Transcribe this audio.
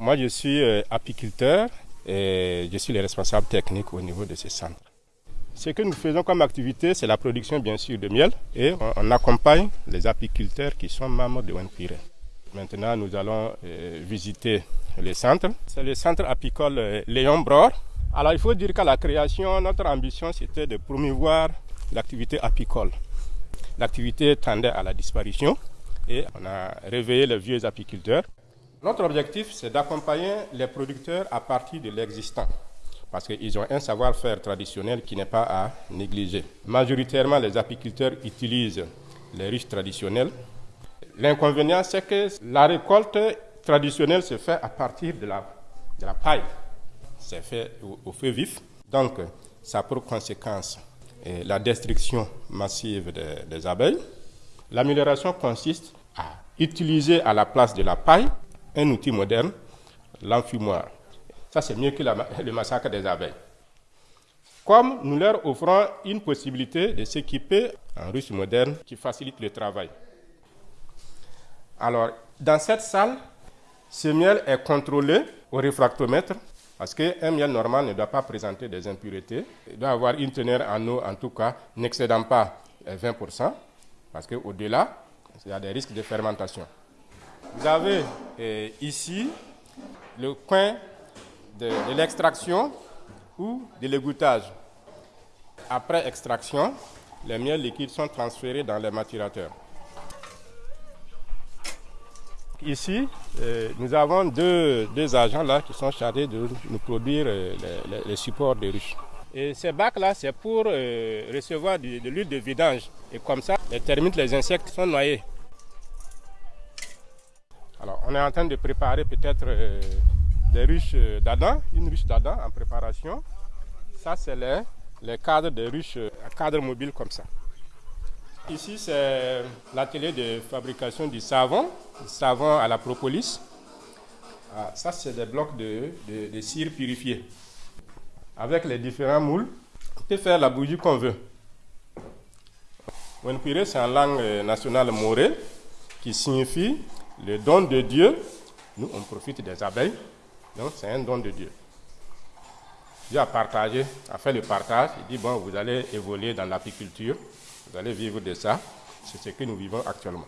Moi, je suis euh, apiculteur et je suis le responsable technique au niveau de ce centre. Ce que nous faisons comme activité, c'est la production bien sûr de miel et on, accompagne les apiculteurs qui sont membres de ONPIRE. Maintenant, nous allons euh, visiter le centre. C'est le centre apicole euh, Léon Bror. Alors, il faut dire qu'à la création, notre ambition, c'était de promouvoir l'activité apicole. L'activité tendait à la disparition et on a réveillé les vieux apiculteurs. Notre objectif, c'est d'accompagner les producteurs à partir de l'existant parce qu'ils ont un savoir-faire traditionnel qui n'est pas à négliger. Majoritairement, les apiculteurs utilisent les ruches traditionnelles. L'inconvénient, c'est que la récolte traditionnelle se fait à partir de la, paille. C'est fait au, feu vif. Donc, ça a pour conséquence eh, la destruction massive des abeilles. L'amélioration consiste à utiliser à la place de la paille un outil moderne, l'enfumoir. Ça, c'est mieux que le massacre des abeilles. Comme nous leur offrons une possibilité de s'équiper en ruche moderne qui facilite le travail. Alors, dans cette salle, ce miel est contrôlé au réfractomètre parce qu'un miel normal ne doit pas présenter des impuretés. Il doit avoir une teneur en eau, en tout cas, n'excédant pas 20%, parce qu'au-delà, il y a des risques de fermentation. Vous avez eh, ici le coin de, l'extraction ou de l'égouttage. Après extraction, les miels liquides sont transférés dans les maturateurs. Ici, euh, nous avons deux, agents là qui sont chargés de nous produire euh, les, supports de ruches. Et ces bacs-là, c'est pour recevoir de l'huile de vidange. Et comme ça, les termites, les insectes sont noyés. Alors, on est en train de préparer peut-être des ruches d'Adam, une ruche d'Adam en préparation. Ça, c'est les, les cadres de ruches à cadre mobile comme ça. Ici, c'est l'atelier de fabrication du savon, du savon à la propolis. Ah, ça, c'est des blocs de, de, cire purifiée. Avec les différents moules, on peut faire la bougie qu'on veut. Wenpire, c'est en langue nationale morée qui signifie le don de Dieu. Nous, on profite des abeilles donc c'est un don de Dieu. Dieu a partagé, a fait le partage. Il dit, bon, vous allez évoluer dans l'apiculture, vous allez vivre de ça. C'est ce que nous vivons actuellement.